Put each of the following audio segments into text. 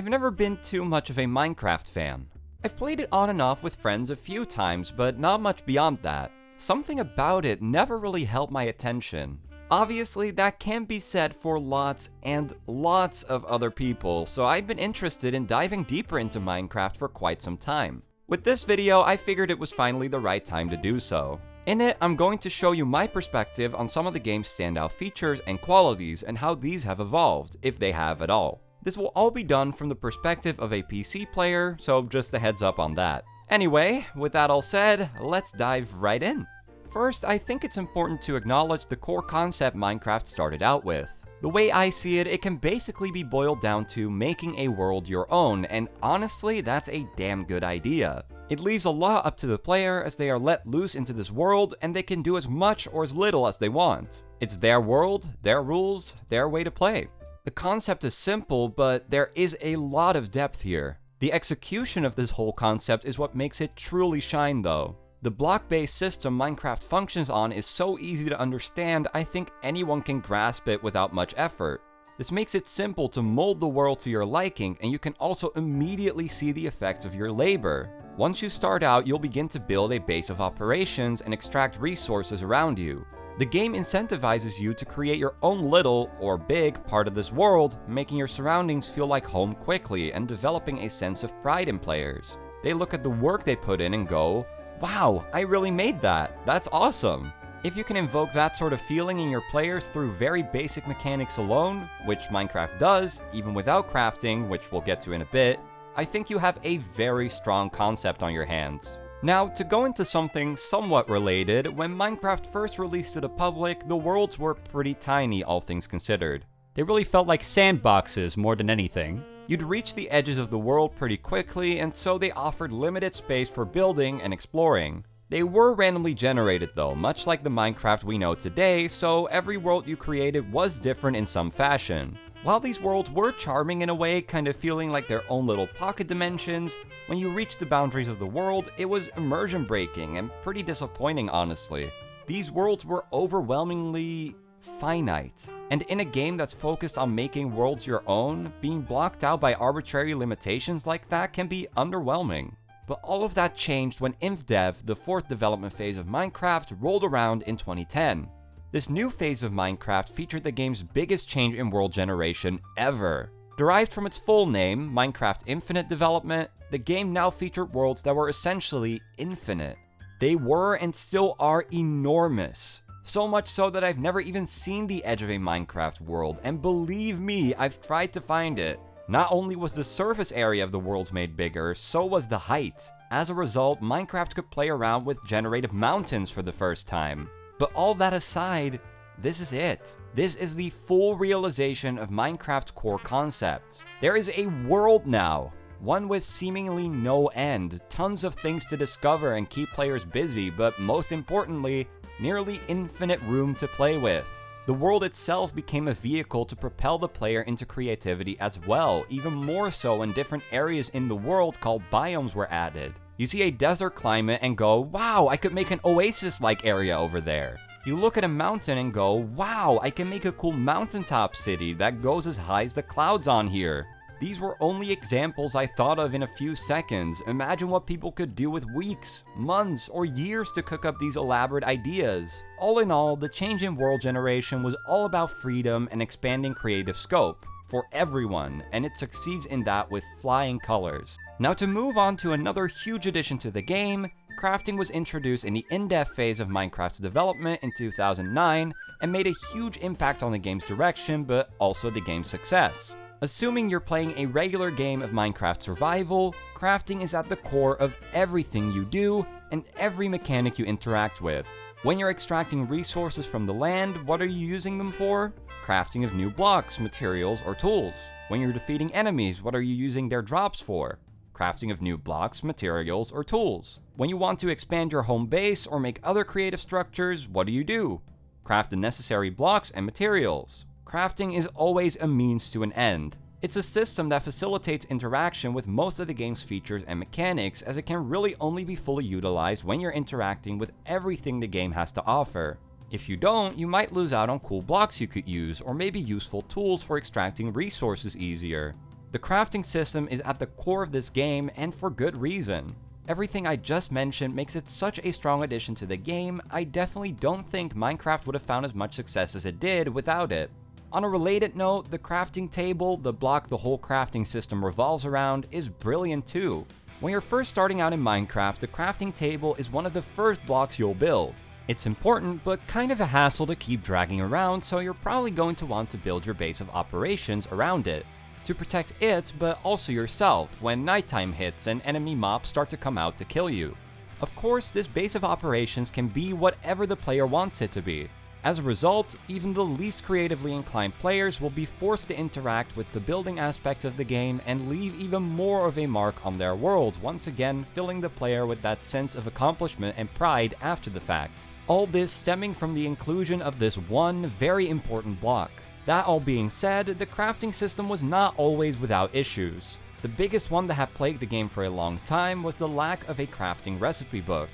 I've never been too much of a Minecraft fan. I've played it on and off with friends a few times, but not much beyond that. Something about it never really held my attention. Obviously, that can be said for lots and lots of other people, so I've been interested in diving deeper into Minecraft for quite some time. With this video, I figured it was finally the right time to do so. In it, I'm going to show you my perspective on some of the game's standout features and qualities and how these have evolved, if they have at all. This will all be done from the perspective of a PC player, so just a heads up on that. Anyway, with that all said, let's dive right in. First, I think it's important to acknowledge the core concept Minecraft started out with. The way I see it, it can basically be boiled down to making a world your own, and honestly, that's a damn good idea. It leaves a lot up to the player as they are let loose into this world and they can do as much or as little as they want. It's their world, their rules, their way to play. The concept is simple, but there is a lot of depth here. The execution of this whole concept is what makes it truly shine though. The block-based system Minecraft functions on is so easy to understand, I think anyone can grasp it without much effort. This makes it simple to mold the world to your liking, and you can also immediately see the effects of your labor. Once you start out, you'll begin to build a base of operations and extract resources around you. The game incentivizes you to create your own little, or big, part of this world, making your surroundings feel like home quickly and developing a sense of pride in players. They look at the work they put in and go, wow, I really made that. That's awesome. If you can invoke that sort of feeling in your players through very basic mechanics alone, which Minecraft does, even without crafting, which we'll get to in a bit, I think you have a very strong concept on your hands. Now, to go into something somewhat related, when Minecraft first released to the public, the worlds were pretty tiny, all things considered. They really felt like sandboxes more than anything. You'd reach the edges of the world pretty quickly, and so they offered limited space for building and exploring. They were randomly generated though, much like the Minecraft we know today, so every world you created was different in some fashion. While these worlds were charming in a way, kind of feeling like their own little pocket dimensions, when you reached the boundaries of the world, it was immersion breaking and pretty disappointing honestly. These worlds were overwhelmingly finite. And in a game that's focused on making worlds your own, being blocked out by arbitrary limitations like that can be underwhelming. But all of that changed when InfDev, the fourth development phase of Minecraft, rolled around in 2010. This new phase of Minecraft featured the game's biggest change in world generation ever. Derived from its full name, Minecraft Infinite Development, the game now featured worlds that were essentially infinite. They were and still are enormous. So much so that I've never even seen the edge of a Minecraft world, and believe me, I've tried to find it. Not only was the surface area of the worlds made bigger, so was the height. As a result, Minecraft could play around with generated mountains for the first time. But all that aside, this is it. This is the full realization of Minecraft's core concept. There is a world now, one with seemingly no end, tons of things to discover and keep players busy, but most importantly, nearly infinite room to play with. The world itself became a vehicle to propel the player into creativity as well, even more so when different areas in the world called biomes were added. You see a desert climate and go, wow, I could make an oasis-like area over there. You look at a mountain and go, wow, I can make a cool mountaintop city that goes as high as the clouds on here. These were only examples I thought of in a few seconds. Imagine what people could do with weeks, months, or years to cook up these elaborate ideas. All in all, the change in world generation was all about freedom and expanding creative scope for everyone, and it succeeds in that with flying colors. Now to move on to another huge addition to the game, crafting was introduced in the Indev phase of Minecraft's development in 2009 and made a huge impact on the game's direction, but also the game's success. Assuming you're playing a regular game of Minecraft survival, crafting is at the core of everything you do and every mechanic you interact with. When you're extracting resources from the land, what are you using them for? Crafting of new blocks, materials, or tools. When you're defeating enemies, what are you using their drops for? Crafting of new blocks, materials, or tools. When you want to expand your home base or make other creative structures, what do you do? Craft the necessary blocks and materials crafting is always a means to an end. It's a system that facilitates interaction with most of the game's features and mechanics as it can really only be fully utilized when you're interacting with everything the game has to offer. If you don't, you might lose out on cool blocks you could use, or maybe useful tools for extracting resources easier. The crafting system is at the core of this game, and for good reason. Everything I just mentioned makes it such a strong addition to the game, I definitely don't think Minecraft would have found as much success as it did without it. On a related note, the crafting table, the block the whole crafting system revolves around, is brilliant too. When you're first starting out in Minecraft, the crafting table is one of the first blocks you'll build. It's important, but kind of a hassle to keep dragging around, so you're probably going to want to build your base of operations around it to protect it, but also yourself when nighttime hits and enemy mobs start to come out to kill you. Of course, this base of operations can be whatever the player wants it to be. As a result, even the least creatively inclined players will be forced to interact with the building aspects of the game and leave even more of a mark on their world, once again filling the player with that sense of accomplishment and pride after the fact. All this stemming from the inclusion of this one very important block. That all being said, the crafting system was not always without issues. The biggest one that had plagued the game for a long time was the lack of a crafting recipe book.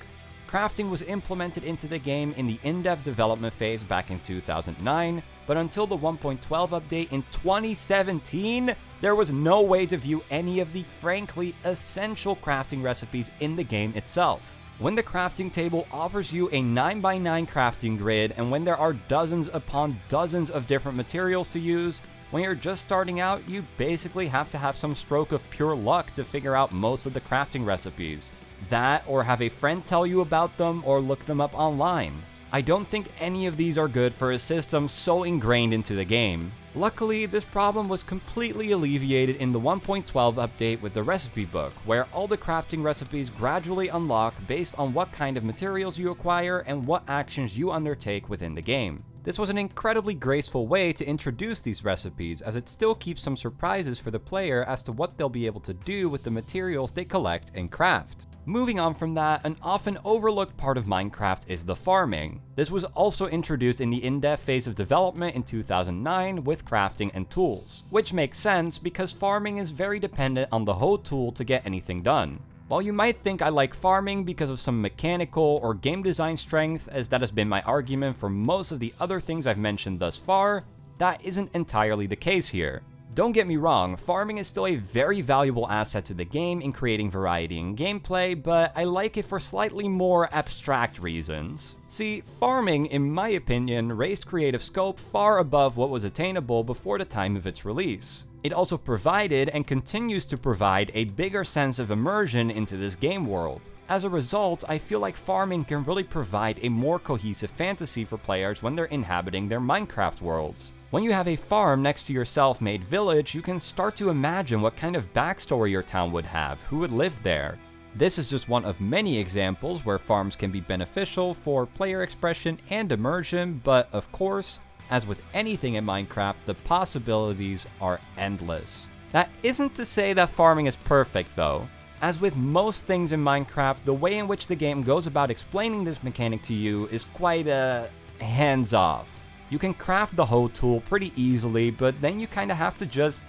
Crafting was implemented into the game in the Indev development phase back in 2009, but until the 1.12 update in 2017, there was no way to view any of the frankly essential crafting recipes in the game itself. When the crafting table offers you a 9x9 crafting grid, and when there are dozens upon dozens of different materials to use, when you're just starting out, you basically have to have some stroke of pure luck to figure out most of the crafting recipes. That, or have a friend tell you about them, or look them up online. I don't think any of these are good for a system so ingrained into the game. Luckily, this problem was completely alleviated in the 1.12 update with the recipe book, where all the crafting recipes gradually unlock based on what kind of materials you acquire and what actions you undertake within the game. This was an incredibly graceful way to introduce these recipes, as it still keeps some surprises for the player as to what they'll be able to do with the materials they collect and craft. Moving on from that, an often overlooked part of Minecraft is the farming. This was also introduced in the Indev phase of development in 2009 with crafting and tools, which makes sense because farming is very dependent on the hoe tool to get anything done. While you might think I like farming because of some mechanical or game design strength, as that has been my argument for most of the other things I've mentioned thus far, that isn't entirely the case here. Don't get me wrong, farming is still a very valuable asset to the game in creating variety in gameplay, but I like it for slightly more abstract reasons. See, farming, in my opinion, raised creative scope far above what was attainable before the time of its release. It also provided and continues to provide a bigger sense of immersion into this game world. As a result, I feel like farming can really provide a more cohesive fantasy for players when they're inhabiting their Minecraft worlds. When you have a farm next to your self-made village, you can start to imagine what kind of backstory your town would have, who would live there. This is just one of many examples where farms can be beneficial for player expression and immersion, but of course, as with anything in Minecraft, the possibilities are endless. That isn't to say that farming is perfect though. As with most things in Minecraft, the way in which the game goes about explaining this mechanic to you is quite, uh, hands-off. You can craft the hoe tool pretty easily, but then you kinda have to just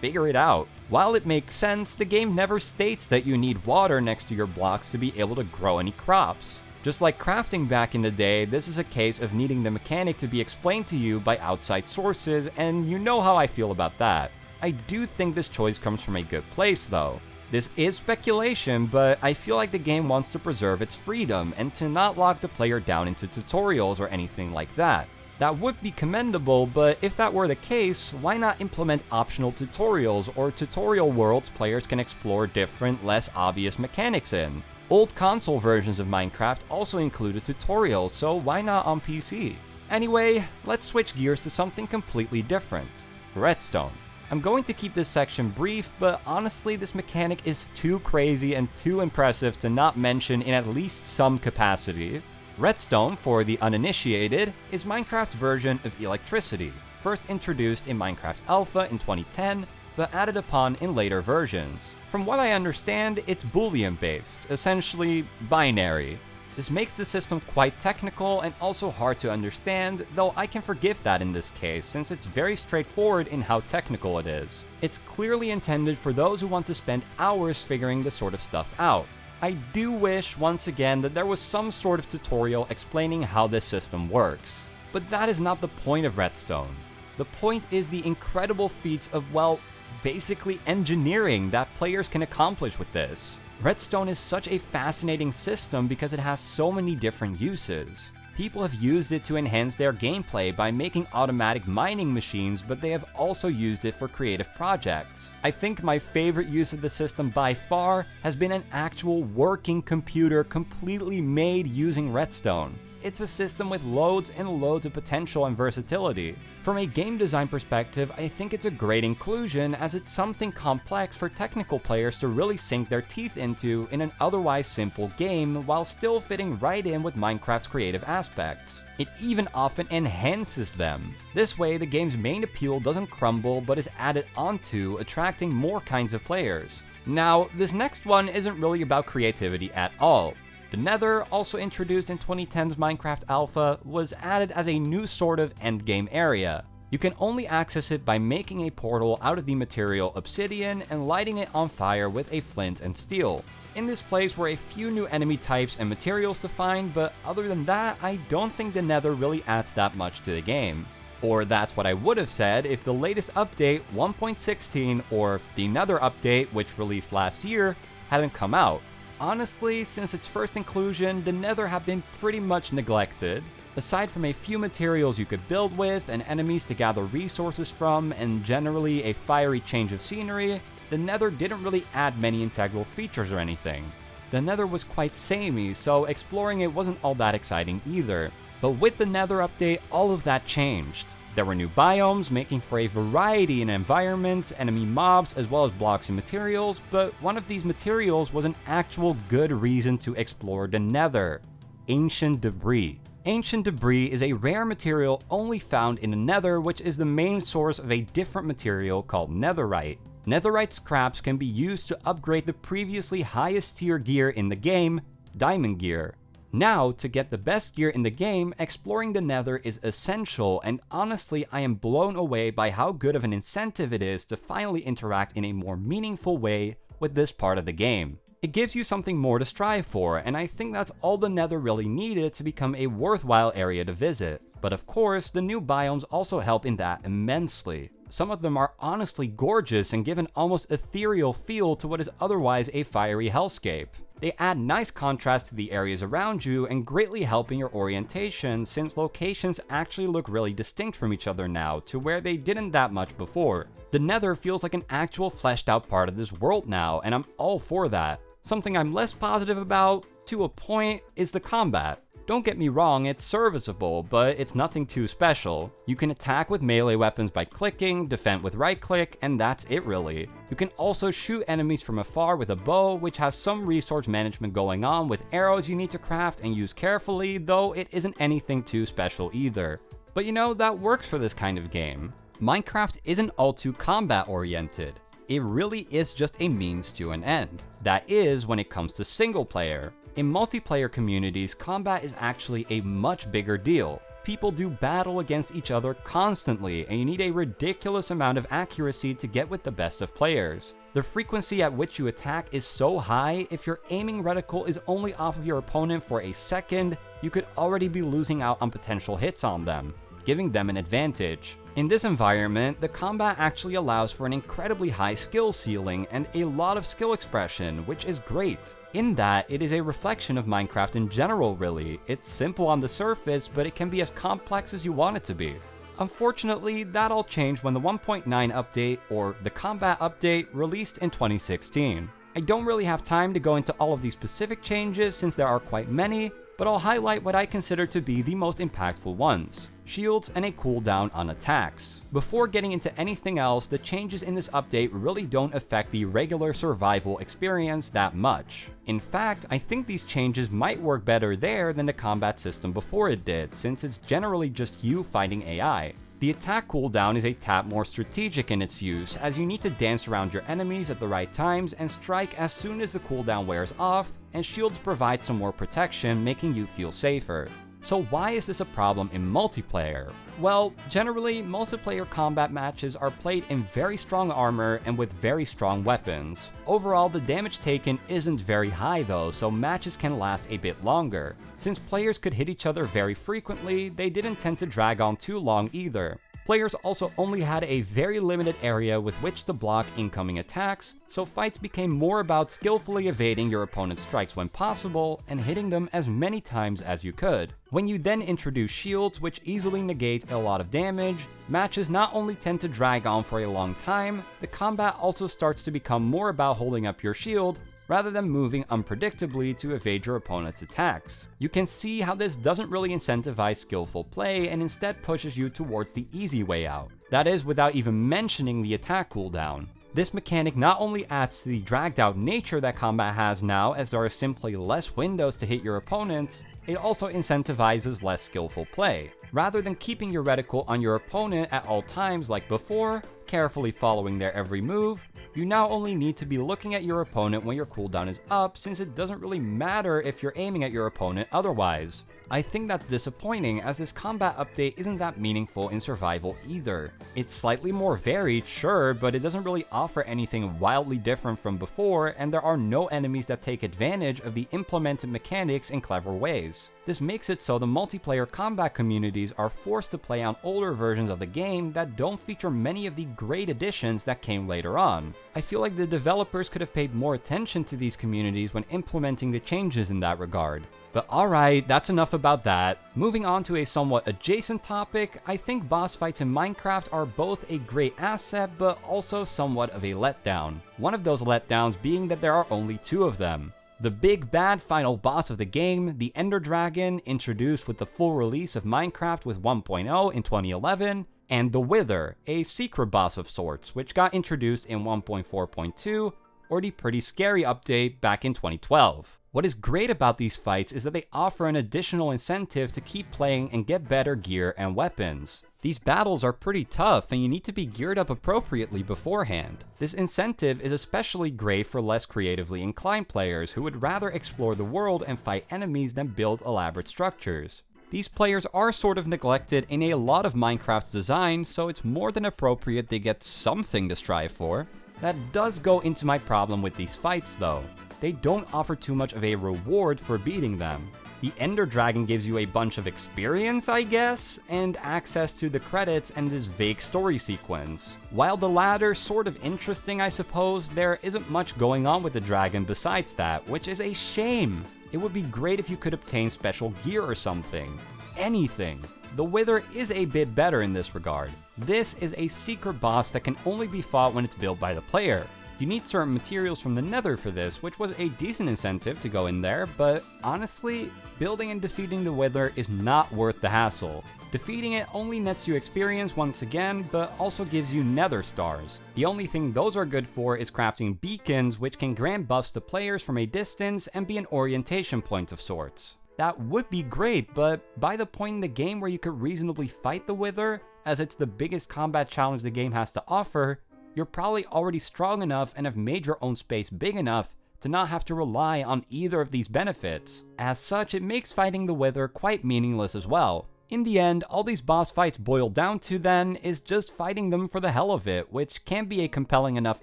figure it out. While it makes sense, the game never states that you need water next to your blocks to be able to grow any crops. Just like crafting back in the day, this is a case of needing the mechanic to be explained to you by outside sources, and you know how I feel about that. I do think this choice comes from a good place though. This is speculation, but I feel like the game wants to preserve its freedom and to not lock the player down into tutorials or anything like that. That would be commendable, but if that were the case, why not implement optional tutorials or tutorial worlds players can explore different, less obvious mechanics in? Old console versions of Minecraft also included tutorials, so why not on PC? Anyway, let's switch gears to something completely different. Redstone. I'm going to keep this section brief, but honestly this mechanic is too crazy and too impressive to not mention in at least some capacity. Redstone, for the uninitiated, is Minecraft's version of electricity, first introduced in Minecraft Alpha in 2010, but added upon in later versions. From what I understand, it's Boolean based, essentially binary. This makes the system quite technical and also hard to understand, though I can forgive that in this case, since it's very straightforward in how technical it is. It's clearly intended for those who want to spend hours figuring this sort of stuff out. I do wish, once again, that there was some sort of tutorial explaining how this system works. But that is not the point of Redstone. The point is the incredible feats of, well, basically engineering that players can accomplish with this. Redstone is such a fascinating system because it has so many different uses. People have used it to enhance their gameplay by making automatic mining machines, but they have also used it for creative projects. I think my favorite use of the system by far has been an actual working computer completely made using Redstone it's a system with loads and loads of potential and versatility. From a game design perspective, I think it's a great inclusion as it's something complex for technical players to really sink their teeth into in an otherwise simple game while still fitting right in with Minecraft's creative aspects. It even often enhances them. This way, the game's main appeal doesn't crumble but is added onto, attracting more kinds of players. Now, this next one isn't really about creativity at all. The Nether, also introduced in 2010's Minecraft Alpha, was added as a new sort of endgame area. You can only access it by making a portal out of the material obsidian and lighting it on fire with a flint and steel. In this place were a few new enemy types and materials to find, but other than that, I don't think the Nether really adds that much to the game. Or that's what I would have said if the latest update 1.16 or the Nether update, which released last year, hadn't come out. Honestly, since its first inclusion, the Nether have been pretty much neglected. Aside from a few materials you could build with, and enemies to gather resources from, and generally a fiery change of scenery, the Nether didn't really add many integral features or anything. The Nether was quite samey, so exploring it wasn't all that exciting either. But with the Nether update, all of that changed. There were new biomes, making for a variety in environments, enemy mobs, as well as blocks and materials, but one of these materials was an actual good reason to explore the nether. Ancient Debris. Ancient Debris is a rare material only found in the nether, which is the main source of a different material called netherite. Netherite scraps can be used to upgrade the previously highest tier gear in the game, Diamond Gear. Now, to get the best gear in the game, exploring the nether is essential, and honestly I am blown away by how good of an incentive it is to finally interact in a more meaningful way with this part of the game. It gives you something more to strive for, and I think that's all the nether really needed to become a worthwhile area to visit. But of course, the new biomes also help in that immensely. Some of them are honestly gorgeous and give an almost ethereal feel to what is otherwise a fiery hellscape. They add nice contrast to the areas around you and greatly help in your orientation since locations actually look really distinct from each other now to where they didn't that much before. The nether feels like an actual fleshed out part of this world now and I'm all for that. Something I'm less positive about, to a point, is the combat. Don't get me wrong, it's serviceable, but it's nothing too special. You can attack with melee weapons by clicking, defend with right click, and that's it really. You can also shoot enemies from afar with a bow, which has some resource management going on with arrows you need to craft and use carefully, though it isn't anything too special either. But you know, that works for this kind of game. Minecraft isn't all too combat oriented. It really is just a means to an end. That is when it comes to single player. In multiplayer communities, combat is actually a much bigger deal. People do battle against each other constantly, and you need a ridiculous amount of accuracy to get with the best of players. The frequency at which you attack is so high, if your aiming reticle is only off of your opponent for a second, you could already be losing out on potential hits on them, giving them an advantage. In this environment, the combat actually allows for an incredibly high skill ceiling and a lot of skill expression, which is great. In that, it is a reflection of Minecraft in general really. It's simple on the surface, but it can be as complex as you want it to be. Unfortunately, that all changed when the 1.9 update, or the combat update, released in 2016. I don't really have time to go into all of these specific changes since there are quite many, but I'll highlight what I consider to be the most impactful ones shields, and a cooldown on attacks. Before getting into anything else, the changes in this update really don't affect the regular survival experience that much. In fact, I think these changes might work better there than the combat system before it did, since it's generally just you fighting AI. The attack cooldown is a tad more strategic in its use, as you need to dance around your enemies at the right times and strike as soon as the cooldown wears off, and shields provide some more protection, making you feel safer. So why is this a problem in multiplayer? Well, generally, multiplayer combat matches are played in very strong armor and with very strong weapons. Overall, the damage taken isn't very high though, so matches can last a bit longer. Since players could hit each other very frequently, they didn't tend to drag on too long either. Players also only had a very limited area with which to block incoming attacks, so fights became more about skillfully evading your opponent's strikes when possible and hitting them as many times as you could. When you then introduce shields which easily negate a lot of damage, matches not only tend to drag on for a long time, the combat also starts to become more about holding up your shield rather than moving unpredictably to evade your opponent's attacks. You can see how this doesn't really incentivize skillful play and instead pushes you towards the easy way out. That is without even mentioning the attack cooldown. This mechanic not only adds to the dragged out nature that combat has now as there are simply less windows to hit your opponents, it also incentivizes less skillful play. Rather than keeping your reticle on your opponent at all times like before, carefully following their every move, you now only need to be looking at your opponent when your cooldown is up since it doesn't really matter if you're aiming at your opponent otherwise. I think that's disappointing as this combat update isn't that meaningful in survival either. It's slightly more varied, sure, but it doesn't really offer anything wildly different from before and there are no enemies that take advantage of the implemented mechanics in clever ways. This makes it so the multiplayer combat communities are forced to play on older versions of the game that don't feature many of the great additions that came later on. I feel like the developers could have paid more attention to these communities when implementing the changes in that regard. But alright, that's enough about that. Moving on to a somewhat adjacent topic, I think boss fights in Minecraft are both a great asset, but also somewhat of a letdown. One of those letdowns being that there are only two of them. The big bad final boss of the game, the Ender Dragon, introduced with the full release of Minecraft with 1.0 in 2011, and the Wither, a secret boss of sorts, which got introduced in 1.4.2, or the pretty scary update back in 2012. What is great about these fights is that they offer an additional incentive to keep playing and get better gear and weapons. These battles are pretty tough and you need to be geared up appropriately beforehand. This incentive is especially great for less creatively inclined players who would rather explore the world and fight enemies than build elaborate structures. These players are sort of neglected in a lot of Minecraft's design, so it's more than appropriate they get something to strive for. That does go into my problem with these fights though they don't offer too much of a reward for beating them. The Ender Dragon gives you a bunch of experience, I guess, and access to the credits and this vague story sequence. While the latter sort of interesting, I suppose, there isn't much going on with the dragon besides that, which is a shame. It would be great if you could obtain special gear or something. Anything. The Wither is a bit better in this regard. This is a secret boss that can only be fought when it's built by the player. You need certain materials from the nether for this, which was a decent incentive to go in there, but honestly, building and defeating the Wither is not worth the hassle. Defeating it only nets you experience once again, but also gives you nether stars. The only thing those are good for is crafting beacons, which can grant buffs to players from a distance and be an orientation point of sorts. That would be great, but by the point in the game where you could reasonably fight the Wither, as it's the biggest combat challenge the game has to offer, you're probably already strong enough and have made your own space big enough to not have to rely on either of these benefits. As such, it makes fighting the Wither quite meaningless as well. In the end, all these boss fights boil down to then is just fighting them for the hell of it, which can be a compelling enough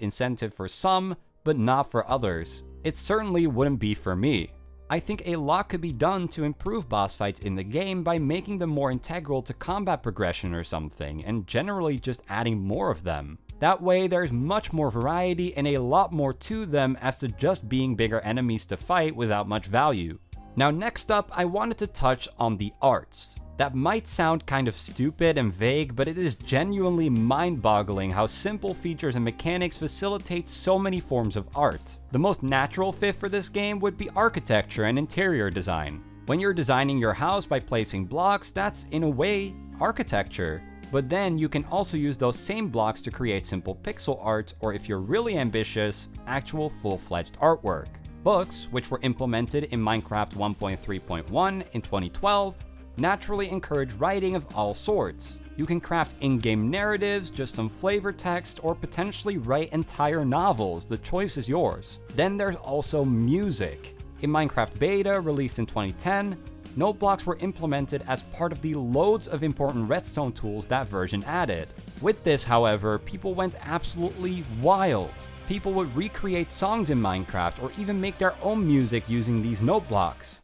incentive for some, but not for others. It certainly wouldn't be for me. I think a lot could be done to improve boss fights in the game by making them more integral to combat progression or something, and generally just adding more of them. That way, there's much more variety and a lot more to them as to just being bigger enemies to fight without much value. Now next up, I wanted to touch on the arts. That might sound kind of stupid and vague, but it is genuinely mind-boggling how simple features and mechanics facilitate so many forms of art. The most natural fit for this game would be architecture and interior design. When you're designing your house by placing blocks, that's in a way architecture. But then you can also use those same blocks to create simple pixel art, or if you're really ambitious, actual full-fledged artwork. Books, which were implemented in Minecraft 1.3.1 in 2012, naturally encourage writing of all sorts. You can craft in-game narratives, just some flavor text, or potentially write entire novels, the choice is yours. Then there's also music. In Minecraft Beta, released in 2010, note blocks were implemented as part of the loads of important redstone tools that version added. With this, however, people went absolutely wild. People would recreate songs in Minecraft or even make their own music using these note blocks.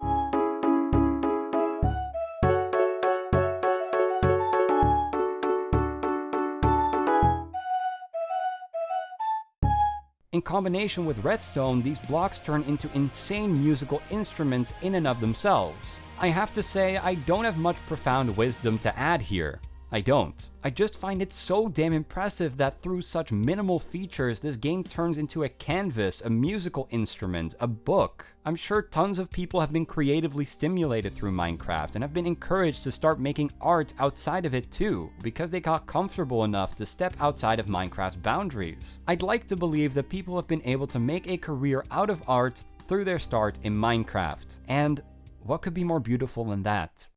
In combination with redstone, these blocks turn into insane musical instruments in and of themselves. I have to say, I don't have much profound wisdom to add here. I don't. I just find it so damn impressive that through such minimal features, this game turns into a canvas, a musical instrument, a book. I'm sure tons of people have been creatively stimulated through Minecraft and have been encouraged to start making art outside of it too, because they got comfortable enough to step outside of Minecraft's boundaries. I'd like to believe that people have been able to make a career out of art through their start in Minecraft. And what could be more beautiful than that?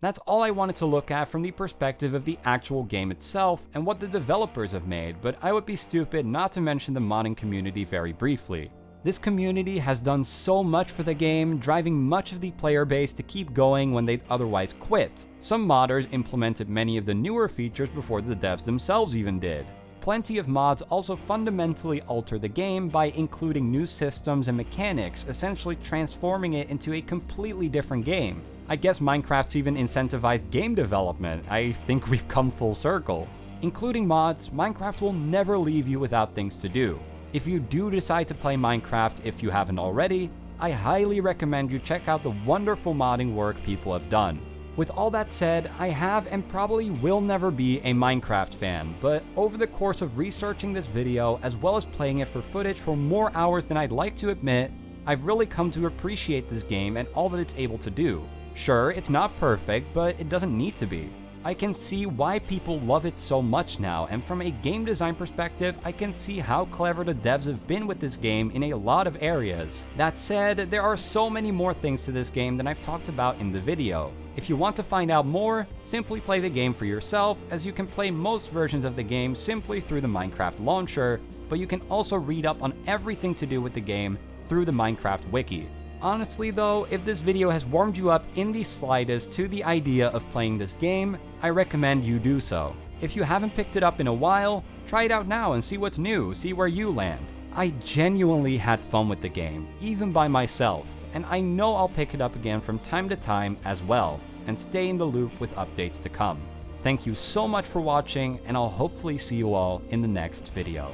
That's all I wanted to look at from the perspective of the actual game itself and what the developers have made, but I would be stupid not to mention the modding community very briefly. This community has done so much for the game, driving much of the player base to keep going when they'd otherwise quit. Some modders implemented many of the newer features before the devs themselves even did. Plenty of mods also fundamentally alter the game by including new systems and mechanics, essentially transforming it into a completely different game. I guess Minecraft's even incentivized game development. I think we've come full circle. Including mods, Minecraft will never leave you without things to do. If you do decide to play Minecraft if you haven't already, I highly recommend you check out the wonderful modding work people have done. With all that said, I have and probably will never be a Minecraft fan, but over the course of researching this video, as well as playing it for footage for more hours than I'd like to admit, I've really come to appreciate this game and all that it's able to do. Sure, it's not perfect, but it doesn't need to be. I can see why people love it so much now, and from a game design perspective, I can see how clever the devs have been with this game in a lot of areas. That said, there are so many more things to this game than I've talked about in the video. If you want to find out more, simply play the game for yourself, as you can play most versions of the game simply through the Minecraft launcher, but you can also read up on everything to do with the game through the Minecraft wiki. Honestly though, if this video has warmed you up in the slightest to the idea of playing this game, I recommend you do so. If you haven't picked it up in a while, try it out now and see what's new, see where you land. I genuinely had fun with the game, even by myself, and I know I'll pick it up again from time to time as well, and stay in the loop with updates to come. Thank you so much for watching, and I'll hopefully see you all in the next video.